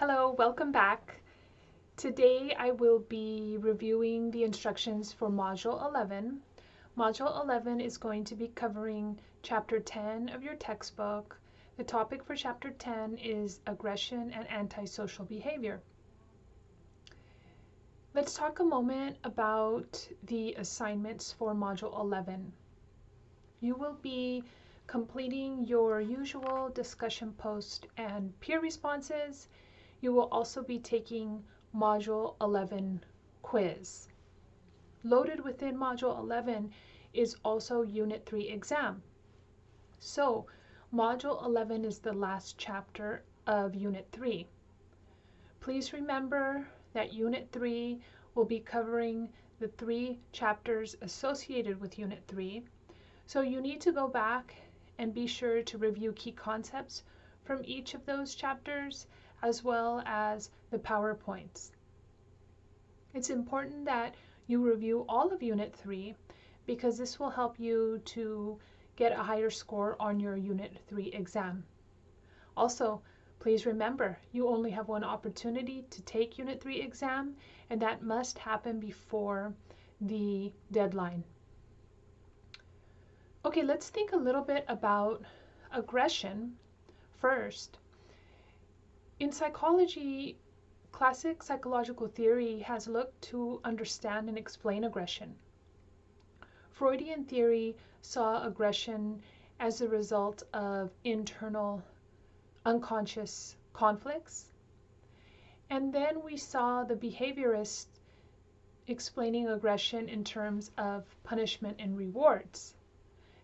Hello, welcome back. Today I will be reviewing the instructions for Module 11. Module 11 is going to be covering Chapter 10 of your textbook. The topic for Chapter 10 is aggression and antisocial behavior. Let's talk a moment about the assignments for Module 11. You will be completing your usual discussion post and peer responses. You will also be taking Module 11 quiz. Loaded within Module 11 is also Unit 3 exam. So Module 11 is the last chapter of Unit 3. Please remember that Unit 3 will be covering the three chapters associated with Unit 3. So you need to go back and be sure to review key concepts from each of those chapters as well as the PowerPoints. It's important that you review all of Unit 3 because this will help you to get a higher score on your Unit 3 exam. Also, please remember you only have one opportunity to take Unit 3 exam and that must happen before the deadline. Okay, let's think a little bit about aggression first. In psychology, classic psychological theory has looked to understand and explain aggression. Freudian theory saw aggression as a result of internal unconscious conflicts. And then we saw the behaviorists explaining aggression in terms of punishment and rewards.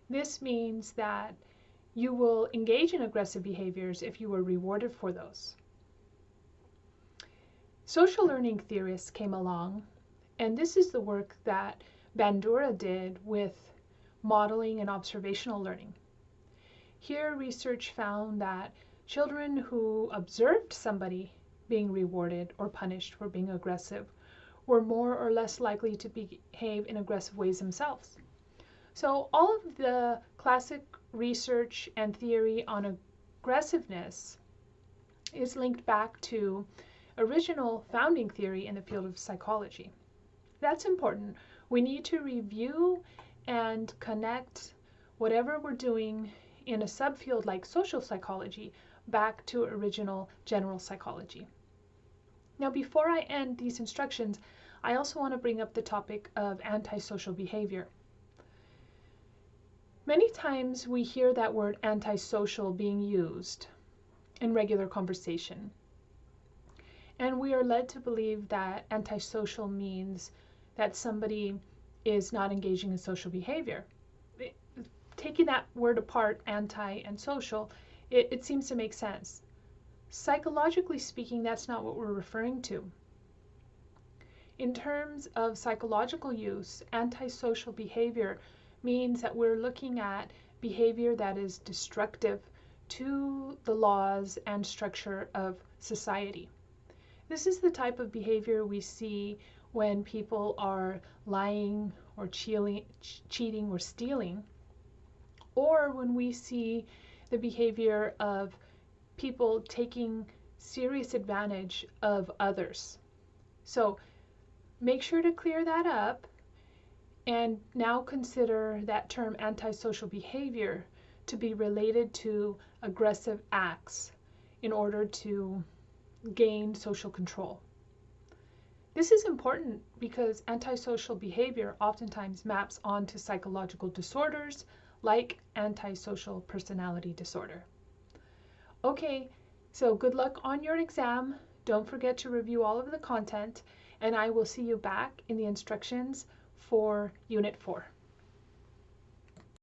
This means that you will engage in aggressive behaviors if you were rewarded for those. Social learning theorists came along, and this is the work that Bandura did with modeling and observational learning. Here, research found that children who observed somebody being rewarded or punished for being aggressive were more or less likely to behave in aggressive ways themselves. So all of the classic research and theory on aggressiveness is linked back to original founding theory in the field of psychology. That's important. We need to review and connect whatever we're doing in a subfield like social psychology back to original general psychology. Now, before I end these instructions, I also want to bring up the topic of antisocial behavior. Many times we hear that word antisocial being used in regular conversation. And we are led to believe that antisocial means that somebody is not engaging in social behavior. taking that word apart, anti and social, it, it seems to make sense. Psychologically speaking, that's not what we're referring to. In terms of psychological use, antisocial behavior means that we're looking at behavior that is destructive to the laws and structure of society. This is the type of behavior we see when people are lying or cheating or stealing, or when we see the behavior of people taking serious advantage of others. So make sure to clear that up and now consider that term antisocial behavior to be related to aggressive acts in order to gain social control. This is important because antisocial behavior oftentimes maps onto psychological disorders like antisocial personality disorder. Okay, so good luck on your exam. Don't forget to review all of the content, and I will see you back in the instructions for Unit 4.